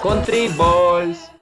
Country Balls.